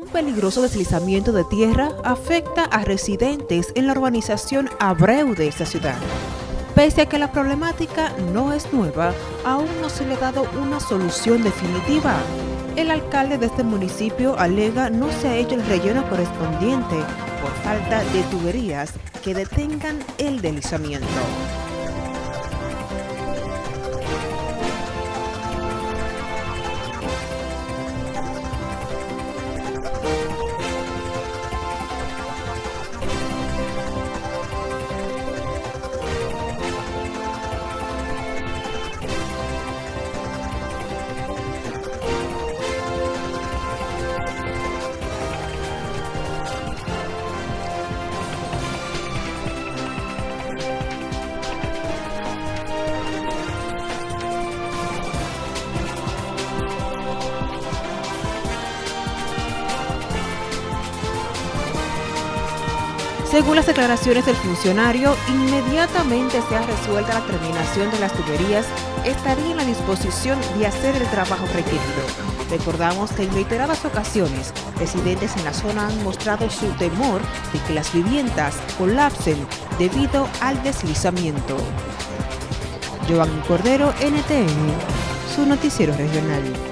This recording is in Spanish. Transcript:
Un peligroso deslizamiento de tierra afecta a residentes en la urbanización Abreu de esta ciudad. Pese a que la problemática no es nueva, aún no se le ha dado una solución definitiva. El alcalde de este municipio alega no se ha hecho el relleno correspondiente por falta de tuberías que detengan el deslizamiento. Según las declaraciones del funcionario, inmediatamente se ha resuelta la terminación de las tuberías, estaría en la disposición de hacer el trabajo requerido. Recordamos que en reiteradas ocasiones, residentes en la zona han mostrado su temor de que las viviendas colapsen debido al deslizamiento. Joan Cordero, NTN, su noticiero regional.